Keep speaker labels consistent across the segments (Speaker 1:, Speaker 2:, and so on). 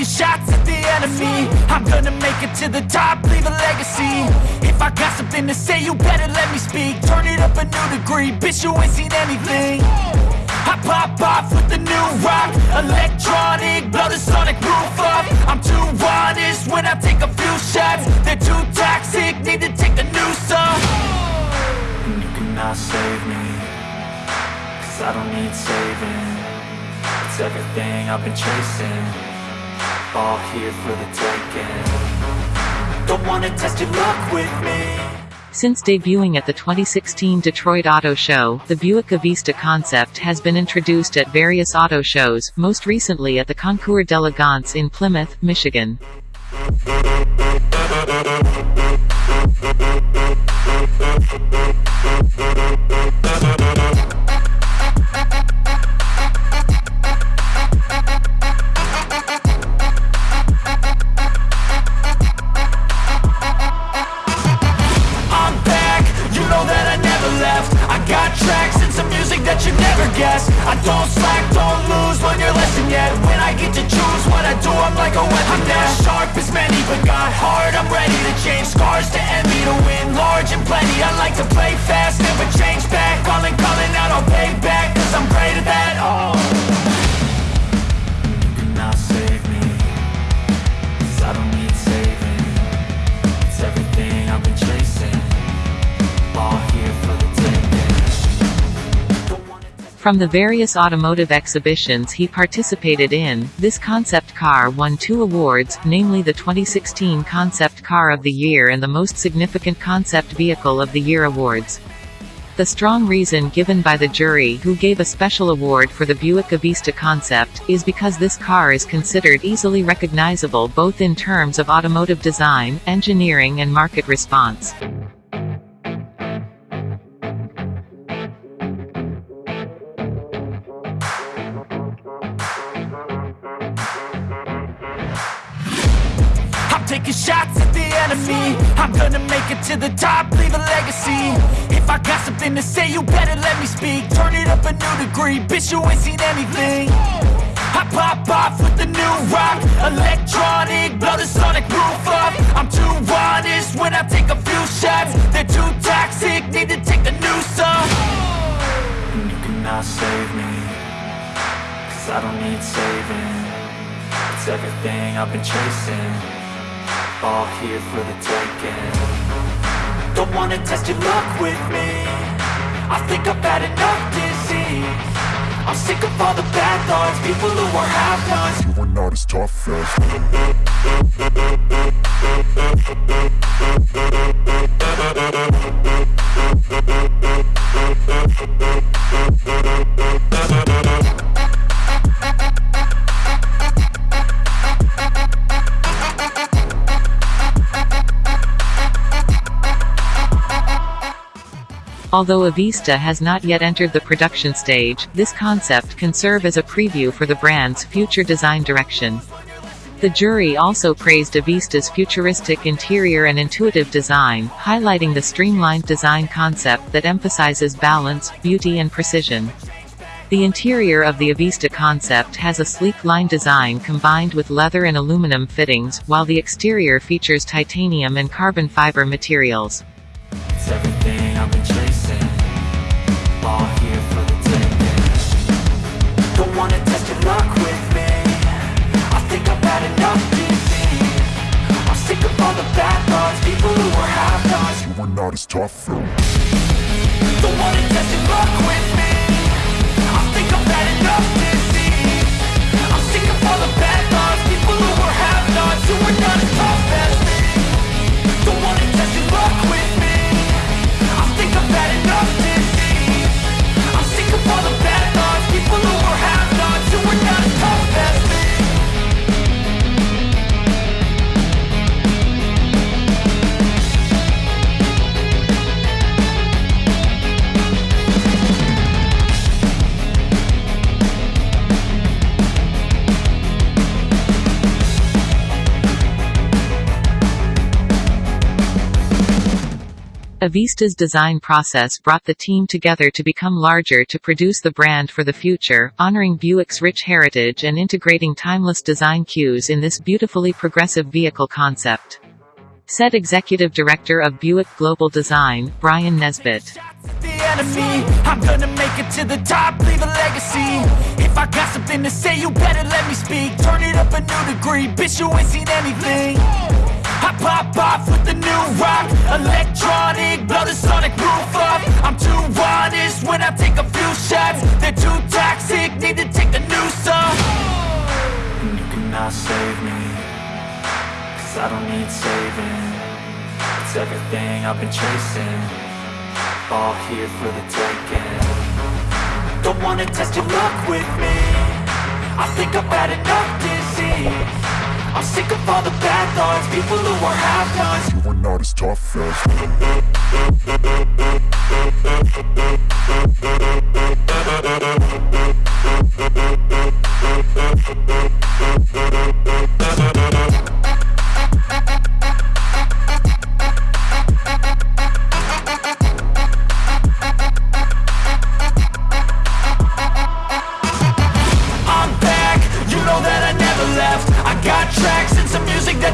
Speaker 1: taking shots at the enemy. I'm gonna make it to the top, leave a legacy. If I got something to say, you better let me speak. Turn it up a new degree, bitch you ain't seen anything. I pop off with the new rock. Electronic, blow the sonic roof up. I'm too honest when I take a few shots. They're too toxic, need to take a new song And you cannot save me Cause I don't need saving. It's everything I've been chasing All here for the taking Don't wanna test your luck with me
Speaker 2: Since debuting at the 2016 Detroit Auto Show, the Buick Avista concept has been introduced at various auto shows, most recently at the Concours d'Elegance in Plymouth, Michigan.
Speaker 1: Many, but got heart I'm ready to change scars to envy To win large and plenty. I like to play fast, never change back. Calling, calling out, I'll pay back Cause I'm great at that, oh
Speaker 2: From the various automotive exhibitions he participated in, this concept car won two awards, namely the 2016 Concept Car of the Year and the Most Significant Concept Vehicle of the Year awards. The strong reason given by the jury who gave a special award for the Buick Avista concept, is because this car is considered easily recognizable both in terms of automotive design, engineering and market response.
Speaker 1: Taking shots at the enemy. I'm gonna make it to the top, leave a legacy. If I got something to say, you better let me speak. Turn it up a new degree, bitch you ain't seen anything. I pop off with the new rock. Electronic, blow the sonic roof up. I'm too honest when I take a few shots. They're too toxic, need to take a new song And you cannot save me Cause I don't need saving. It's everything I've been chasing All here for the taking. Don't wanna test your luck with me. I think I've had enough disease. I'm sick of all the bad thoughts People who are half-nots
Speaker 3: You are not as tough as
Speaker 2: Although Avista has not yet entered the production stage, this concept can serve as a preview for the brand's future design direction. The jury also praised Avista's futuristic interior and intuitive design, highlighting the streamlined design concept that emphasizes balance, beauty and precision. The interior of the Avista concept has a sleek line design combined with leather and aluminum fittings, while the exterior features titanium and carbon fiber materials.
Speaker 1: Are
Speaker 3: not as tough.
Speaker 1: Don't wanna test your luck with me. I think I've had enough disease I'm sick of all the bad
Speaker 2: Avista's design process brought the team together to become larger to produce the brand for the future, honoring Buick's rich heritage and integrating timeless design cues in this beautifully progressive vehicle concept. Said Executive Director of Buick Global Design, Bryan Nesbitt.
Speaker 1: I'm gonna make it to the top, leave a legacy If I got something to say, you better let me speak Turn it up a new degree, bitch, you ain't seen anything I pop off with the new rock. Electronic, blow the sonic roof up. I'm too honest when I take a few shots. They're too toxic, need to take a new song. And you cannot save me Cause I don't need saving. It's everything I've been chasing. All here for the taking. Don't wanna test your luck with me. I think I've had enough disease I'm sick of all the bad thoughts People who are half-nots
Speaker 3: You are not as tough as
Speaker 1: I'm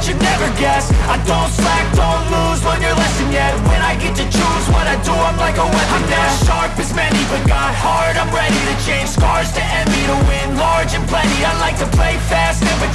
Speaker 1: some music that you never guessed I don't slack, don't lose, learn your lesson yet. When I get to choose what I do, I'm like a weapon I'm not sharp as many, but got hard, I'm ready to change. Scars to envy To win. Large and plenty. I like to play fast, never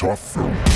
Speaker 3: tough